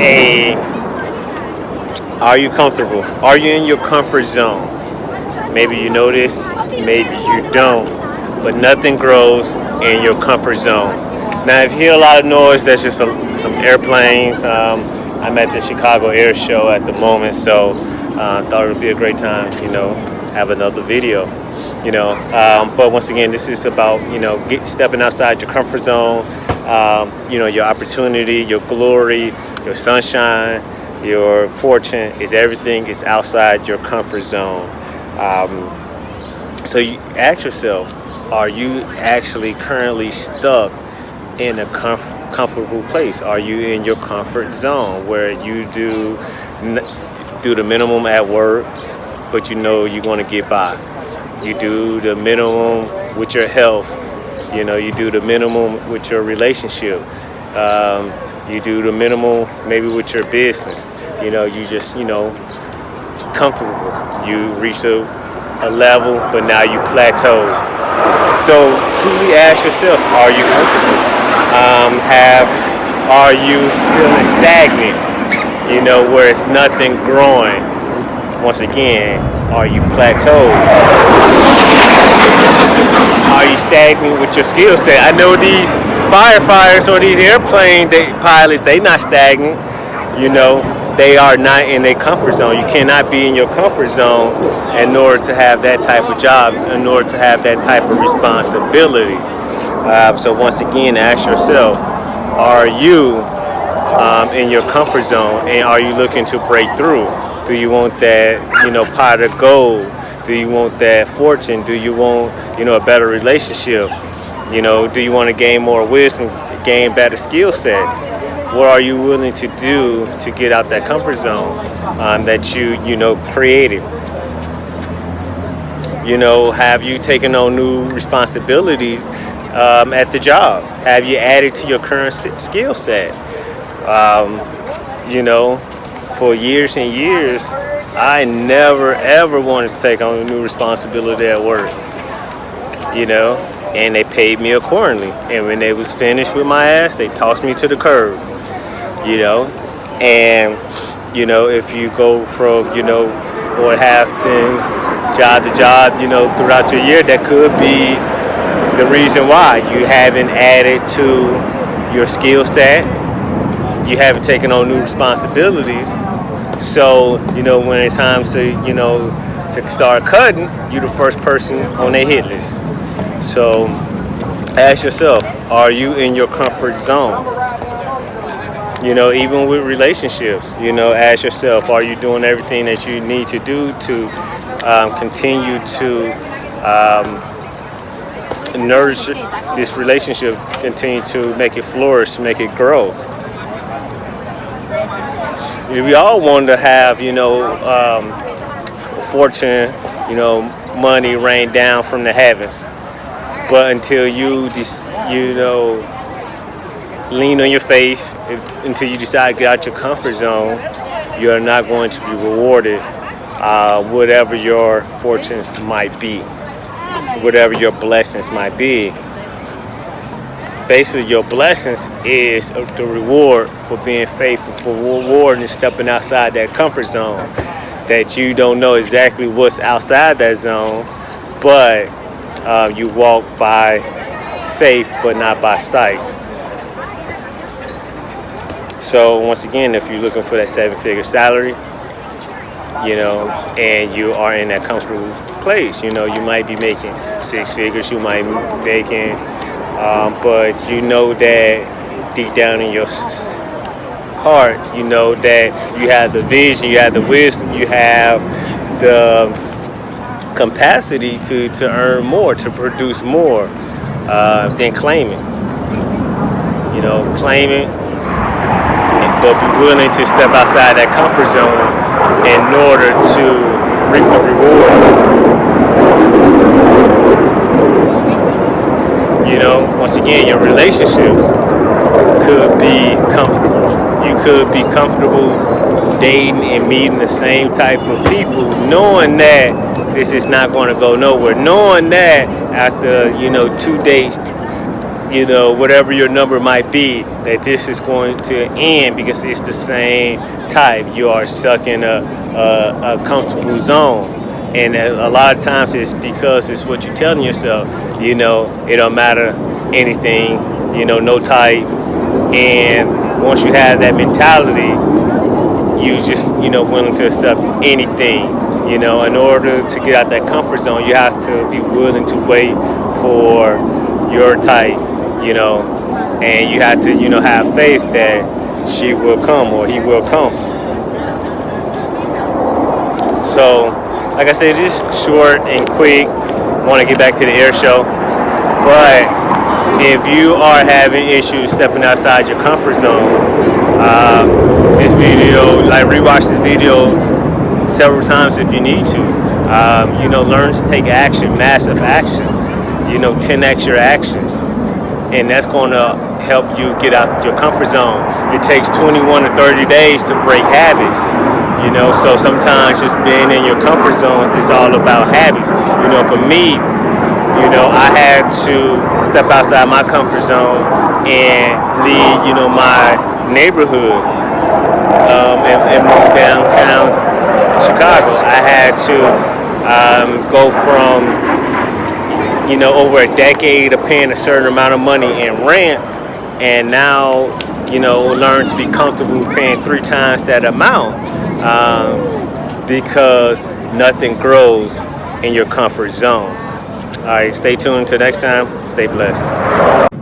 a are you comfortable? Are you in your comfort zone? Maybe you notice, maybe you don't, but nothing grows in your comfort zone. Now, if you hear a lot of noise, that's just some, some airplanes. Um, I'm at the Chicago Air Show at the moment, so uh, thought it would be a great time, you know, have another video, you know. Um, but once again, this is about, you know, get, stepping outside your comfort zone, um, you know, your opportunity, your glory, your sunshine, your fortune is everything is outside your comfort zone. Um, so you ask yourself, are you actually currently stuck in a comf- comfortable place? Are you in your comfort zone where you do do the minimum at work, but you know you're going to get by? You do the minimum with your health. You know, you do the minimum with your relationship. Um, you do the minimal maybe with your business. You know, you just, you know, comfortable. You reach a, a level, but now you plateau. So truly ask yourself, are you comfortable? Um, have, are you feeling stagnant? You know, where it's nothing growing. Once again, are you plateaued? Are you stagnant with your skill set? I know these firefighters or these airplane they, pilots, they not stagnant. You know, they are not in a comfort zone. You cannot be in your comfort zone in order to have that type of job, in order to have that type of responsibility. Uh, so once again, ask yourself, are you um, in your comfort zone and are you looking to break through? Do you want that, you know, pot of gold? Do you want that fortune? Do you want, you know, a better relationship? You know, do you want to gain more wisdom, gain better skill set? what are you willing to do to get out that comfort zone um, that you you know created? You know have you taken on new responsibilities um, at the job? Have you added to your current skill set? Um, you know for years and years i never ever wanted to take on a new responsibility at work. You know and they paid me accordingly and when they was finished with my ass they tossed me to the curb you know, and you know if you go from you know what happened job to job, you know, throughout your year, that could be the reason why you haven't added to your skill set, you haven't taken on new responsibilities. So, you know, when it's time to, you know, to start cutting, you're the first person on their hit list. So ask yourself, are you in your comfort zone? you know even with relationships you know ask yourself are you doing everything that you need to do to um, continue to um, nourish this relationship continue to make it flourish to make it grow we all want to have you know um, fortune you know money rain down from the heavens but until you just you know lean on your faith until you decide to get out your comfort zone. You are not going to be rewarded uh, whatever your fortunes might be, whatever your blessings might be. Basically, your blessings is the reward for being faithful, for reward and stepping outside that comfort zone. That you don't know exactly what's outside that zone, but uh, you walk by faith, but not by sight. So once again, if you're looking for that seven-figure salary, you know, and you are in that comfortable place, you know, you might be making six figures, you might be making, um, but you know that deep down in your heart, you know that you have the vision, you have the wisdom, you have the capacity to, to earn more, to produce more uh, than claiming. You know, claiming but be willing to step outside that comfort zone in order to reap the reward. You know, once again, your relationships could be comfortable. You could be comfortable dating and meeting the same type of people, knowing that this is not going to go nowhere. Knowing that after, you know, two dates, you know, whatever your number might be, that this is going to end because it's the same type. You are stuck in a, a, a comfortable zone. And a, a lot of times it's because it's what you're telling yourself, you know, it don't matter anything, you know, no type. And once you have that mentality, you just, you know, willing to accept anything. You know, in order to get out that comfort zone, you have to be willing to wait for your type, you know, and you have to, you know, have faith that she will come or he will come. So, like I said, just short and quick. Want to get back to the air show, but if you are having issues stepping outside your comfort zone, uh, this video, like rewatch this video several times if you need to. Um, you know, learn to take action, massive action. You know, 10x your actions, and that's going to help you get out your comfort zone. It takes 21 to 30 days to break habits. You know, so sometimes just being in your comfort zone is all about habits. You know, for me, you know, I had to step outside my comfort zone and leave, you know, my neighborhood um, and, and move downtown Chicago. I had to um, go from, you know, over a decade of paying a certain amount of money in rent, and now, you know, learn to be comfortable paying three times that amount um, because nothing grows in your comfort zone. All right, stay tuned until next time. Stay blessed.